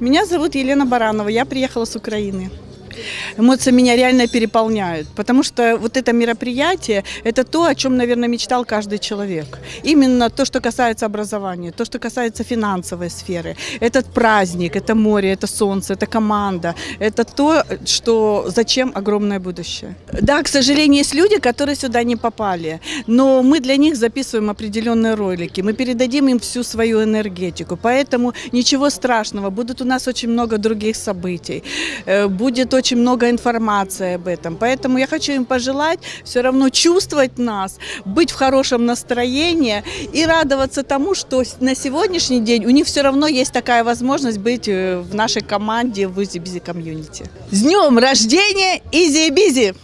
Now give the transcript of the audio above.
Меня зовут Елена Баранова, я приехала с Украины. Эмоции меня реально переполняют, потому что вот это мероприятие – это то, о чем, наверное, мечтал каждый человек. Именно то, что касается образования, то, что касается финансовой сферы. Этот праздник, это море, это солнце, это команда, это то, что зачем огромное будущее. Да, к сожалению, есть люди, которые сюда не попали, но мы для них записываем определенные ролики, мы передадим им всю свою энергетику, поэтому ничего страшного, будут у нас очень много других событий, Э, будет очень много информации об этом. Поэтому я хочу им пожелать все равно чувствовать нас, быть в хорошем настроении и радоваться тому, что на сегодняшний день у них все равно есть такая возможность быть э, в нашей команде в Easy Bizzi community. С днем рождения, Easy Bizzi!